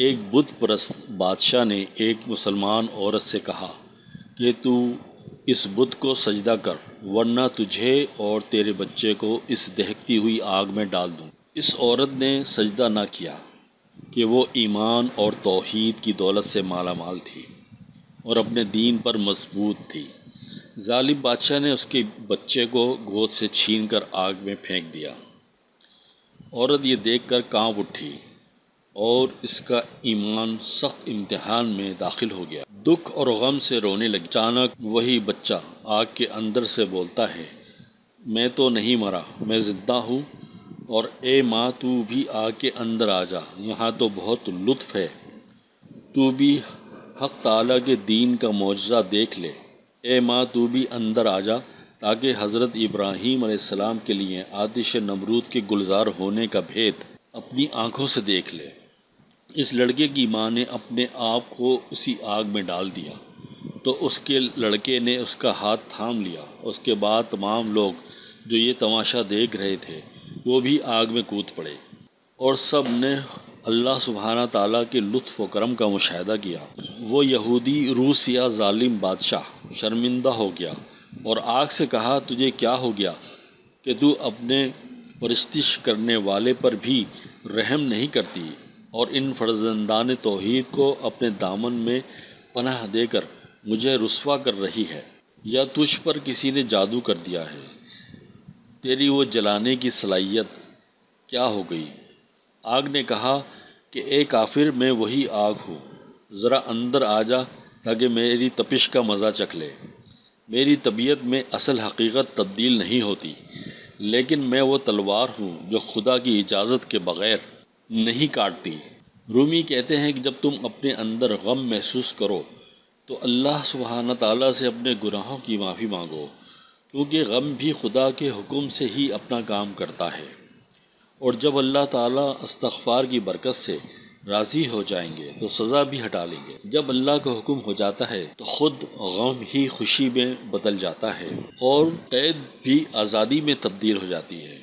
ایک بت پرست بادشاہ نے ایک مسلمان عورت سے کہا کہ تو اس بت کو سجدہ کر، ورنہ تجھے اور تیرے بچے کو اس دہکتی ہوئی آگ میں ڈال دوں۔ اس عورت نے سجدہ نہ کیا کہ وہ ایمان اور توحید کی دولت سے مالا مال تھی اور اپنے دین پر مضبوط تھی۔ ظالم بادشاہ نے اس کے بچے کو گود سے چھین کر آگ میں پھینک دیا۔ عورت یہ دیکھ کر کانپ اٹھی۔ اور اس کا ایمان سخت امتحان میں داخل ہو گیا۔ دکھ اور غم سے رونے لگی۔ اچانک وہی بچہ آگ کے اندر سے بولتا ہے، میں تو نہیں مرا، میں زندہ ہوں اور اے ماں، تو بھی آگ کے اندر آ جا۔ یہاں تو بہت لطف ہے۔ تو بھی حق تعالیٰ کے دین کا معجزہ دیکھ لے۔ اے ماں، تو بھی اندر آ جا تاکہ حضرت ابراہیم علیہ السلام کے لیے آتش نمرود کے گلزار ہونے کا بھید اپنی آنکھوں سے دیکھ لے۔ اس لڑکے کی ماں نے اپنے آپ کو اسی آگ میں ڈال دیا۔ تو اس کے لڑکے نے اس کا ہاتھ تھام لیا۔ اس کے بعد تمام لوگ جو یہ تماشا دیکھ رہے تھے، وہ بھی آگ میں کود پڑے۔ اور سب نے اللہ سبحانہ تعالیٰ کے لطف و کرم کا مشاہدہ کیا۔ وہ یہودی روس یا ظالم بادشاہ شرمندہ ہو گیا۔ اور آگ سے کہا، تجھے کیا ہو گیا کہ تو اپنے پرستش کرنے والے پر بھی رحم نہیں کرتی؟ اور ان فرزندان توحید کو اپنے دامن میں پناہ دے کر مجھے رسوا کر رہی ہے، یا تجھ پر کسی نے جادو کر دیا ہے۔ تیری وہ جلانے کی صلاحیت کیا ہو گئی؟ آگ نے کہا کہ اے کافر، میں وہی آگ ہوں۔ ذرا اندر آ جا تاکہ میری تپش کا مزہ چکھ لے۔ میری طبیعت میں اصل حقیقت تبدیل نہیں ہوتی، لیکن میں وہ تلوار ہوں جو خدا کی اجازت کے بغیر نہیں کاٹتی۔ رومی کہتے ہیں کہ جب تم اپنے اندر غم محسوس کرو، تو اللہ سبحانہ تعالیٰ سے اپنے گناہوں کی معافی مانگو، کیونکہ غم بھی خدا کے حکم سے ہی اپنا کام کرتا ہے۔ اور جب اللہ تعالیٰ استغفار کی برکت سے راضی ہو جائیں گے، تو سزا بھی ہٹا لیں گے۔ جب اللہ کا حکم ہو جاتا ہے، تو خود غم ہی خوشی میں بدل جاتا ہے اور قید بھی آزادی میں تبدیل ہو جاتی ہے۔